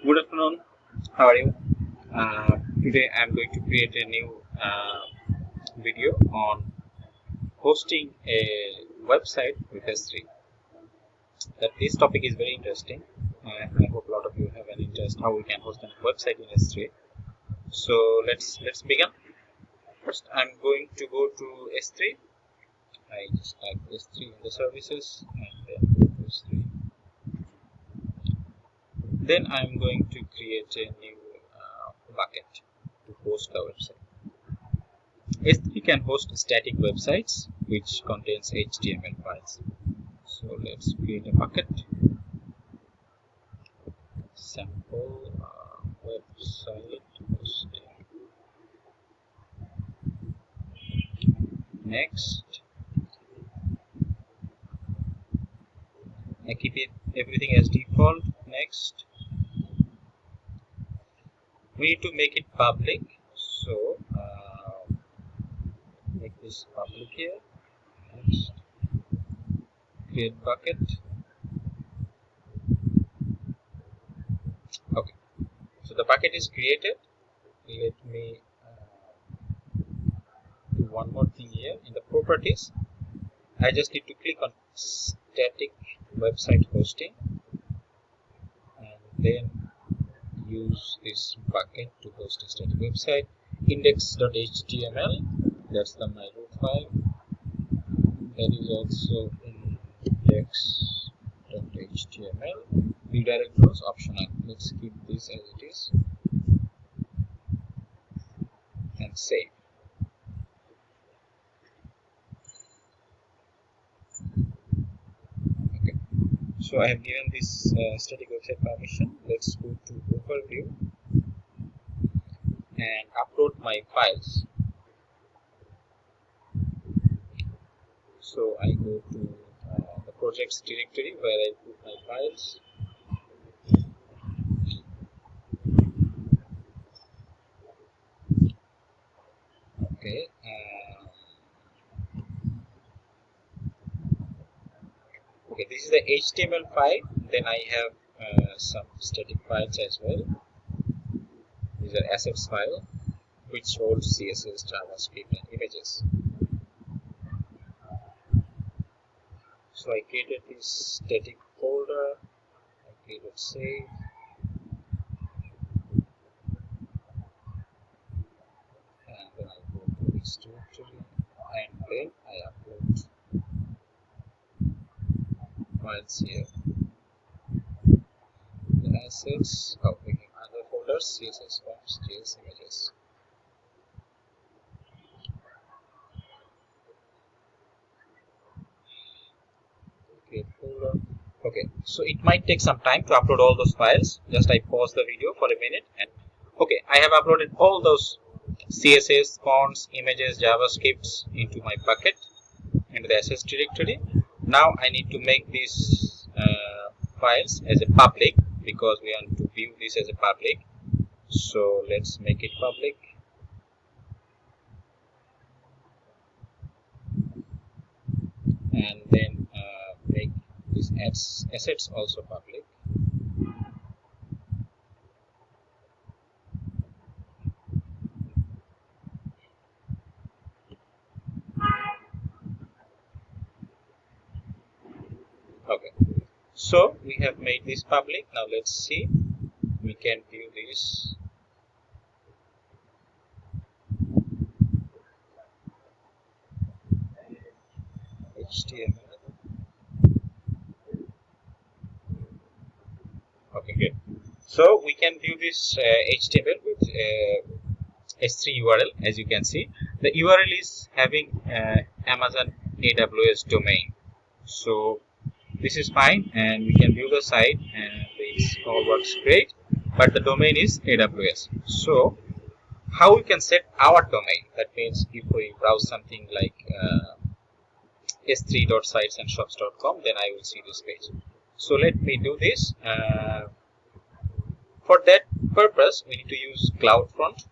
Good afternoon. How are you? Uh, today I am going to create a new uh, video on hosting a website with S3. That this topic is very interesting. Uh, I hope a lot of you have an interest how we can host a website in S3. So let's let's begin. First, I'm going to go to S3. I just type S3 in the services and then S3 then I'm going to create a new uh, bucket to host the website. S3 can host static websites which contains HTML files. So let's create a bucket. Sample uh, website hosting. Next. I keep it everything as default. Next we need to make it public. So uh, make this public here. Next. Create bucket. Okay. So the bucket is created. Let me uh, do one more thing here. In the properties I just need to click on static website hosting. And then use this bucket to host a static website index.html that's the my root file. That is also index.html redirect was optional let's keep this as it is. And save so I have given this uh, static website permission. Let's go to overview and upload my files. So I go to uh, the projects directory where I put my files. Okay uh, okay this is the html file. Then i have uh, some static files as well. These are assets file which holds css javascript and images. So i created this static folder. I created save. And then i go to this directory and then i upload files here. The assets, we have other folders, CSS forms, JS images. Okay, folder. Okay, so it might take some time to upload all those files. Just I pause the video for a minute and okay, I have uploaded all those CSS, fonts, images, JavaScripts into my bucket into the assets directory now I need to make these uh, files as a public because we want to view this as a public. So let's make it public. And then uh, make these assets also public okay. So we have made this public. Now let's see. We can view this. HTML okay good. So we can view this uh, HTML with uh, S3 URL as you can see. The URL is having uh, Amazon AWS domain. So this is fine and we can view the site and it all works great but the domain is AWS so how we can set our domain? That means if we browse something like uh, s3.sitesandShops.com then I will see this page. So let me do this uh, for that purpose we need to use CloudFront.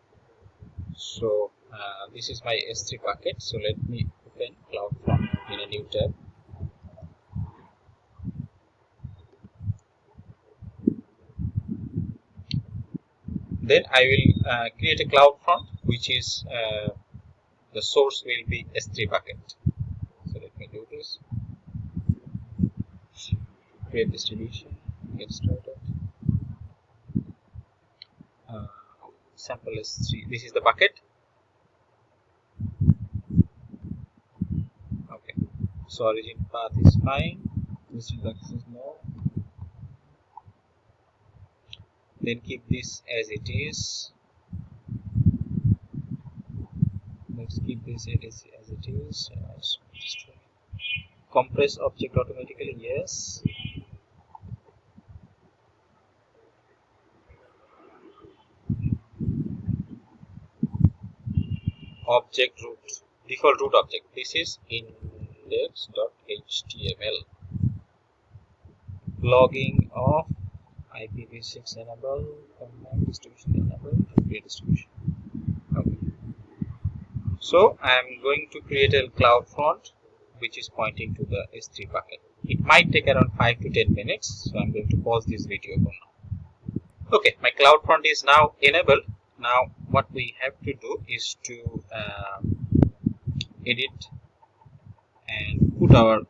So uh, this is my S3 bucket so let me open CloudFront in a new tab then I will uh, create a cloud front which is uh, the source will be S3 bucket. So let me do this. Create distribution. Get started. Uh, sample S3 this is the bucket. Okay. So origin path is fine. This is no then keep this as it is. Let's keep this as, it is uh, compress object automatically yes. Object root default root object. This is index.html logging of IPv6 enable, combine distribution enable, create distribution. Okay. So I am going to create a cloud front which is pointing to the S3 bucket. It might take around 5 to 10 minutes, so I'm going to pause this video for now. Okay, my cloud front is now enabled. Now what we have to do is to uh, edit and put our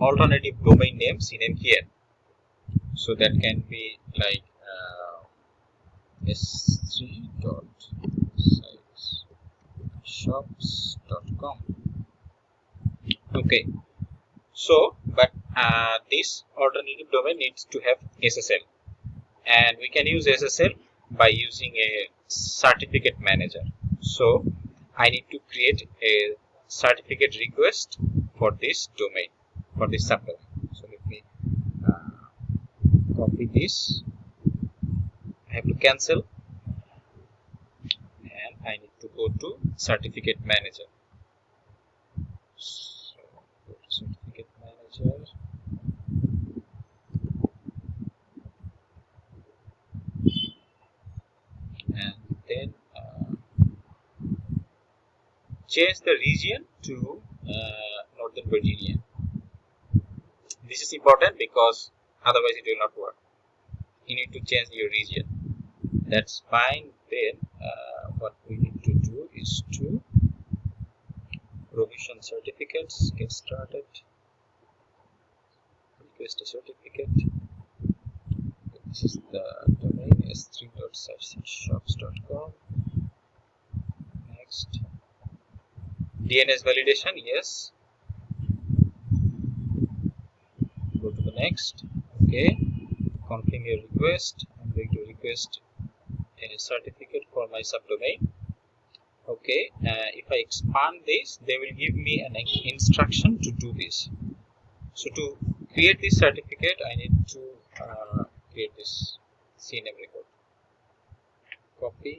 alternative domain names in here so that can be like uh, s3 dot shops.com okay. So but uh, this alternative domain needs to have ssl and we can use ssl by using a certificate manager. So i need to create a certificate request for this domain for this subdomain copy this. I have to cancel. And I need to go to certificate manager. So go to certificate manager. And then uh, change the region to uh, Northern Virginia. This is important because otherwise it will not work. You need to change your region. That's fine. Then uh, what we need to do is to provision certificates. Get started. Request a certificate. This is the domain s3.shops.com next. DNS validation yes. Go to the next okay confirm your request. I'm going to request a certificate for my subdomain. Okay uh, if i expand this they will give me an instruction to do this. So to create this certificate i need to uh, create this cname record. Copy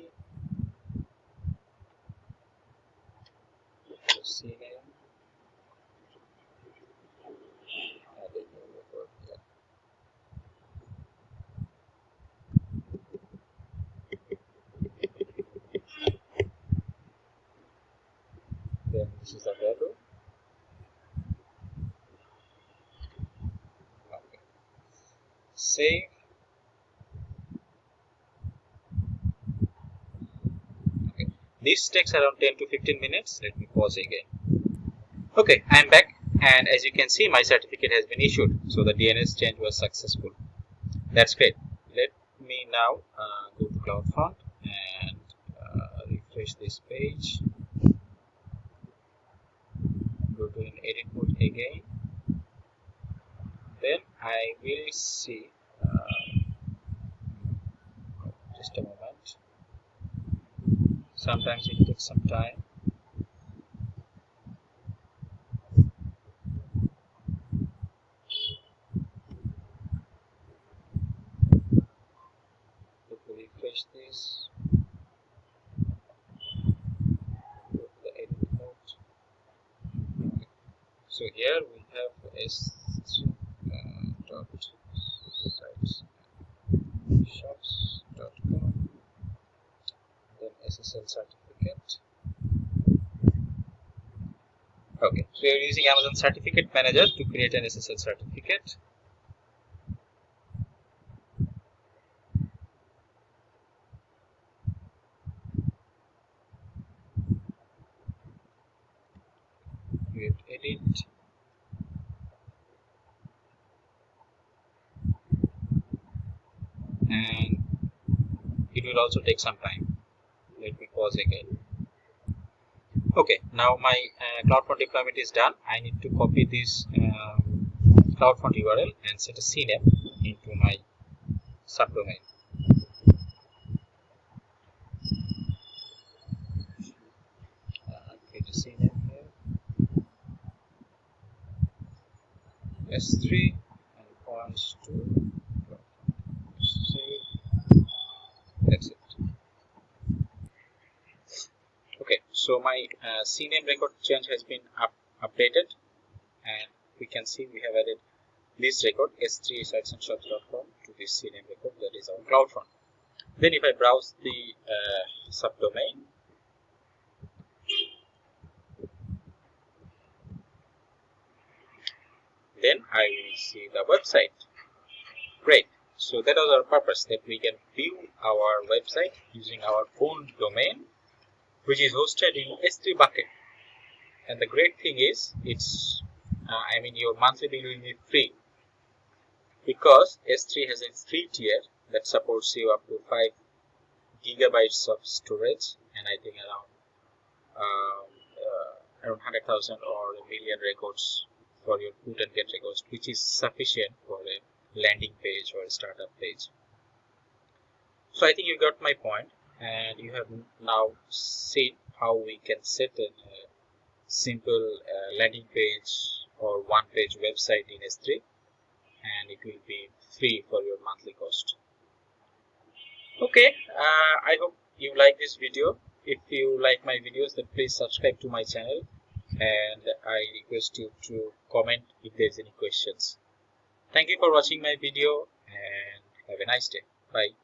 this is available okay. save. Okay. this takes around 10 to 15 minutes. Let me pause again. Okay i'm back. And as you can see my certificate has been issued. So the DNS change was successful. That's great. Let me now uh, go to CloudFront and uh, refresh this page in edit mode again. Then I will see uh, just a moment. Sometimes it takes some time let me refresh this so here we have s uh, dot sites shops.com then ssl certificate. Okay so we are using amazon certificate manager to create an ssl certificate edit and it will also take some time. Let me pause again. Okay now my uh, CloudFront deployment is done. I need to copy this um, CloudFront URL and set a CNAME into my subdomain uh, create a CNAME here S3 and points to that's it. Okay so my uh, CNAME record change has been up, updated and we can see we have added this record s3sitesandshop.com to this CNAME record that is our CloudFront then if I browse the uh, subdomain then I will see the website. Great. So that was our purpose that we can view our website using our own domain which is hosted in S3 bucket. And the great thing is it's uh, I mean your monthly bill will be free. Because S3 has a free tier that supports you up to 5 gigabytes of storage and I think around um, uh, around 100,000 or a million records for your put and get records which is sufficient for a landing page or a startup page. So I think you got my point and you have now seen how we can set a, a simple uh, landing page or one page website in S3 and it will be free for your monthly cost. Okay, uh, I hope you like this video. If you like my videos then please subscribe to my channel and I request you to comment if there's any questions. Thank you for watching my video and have a nice day. Bye.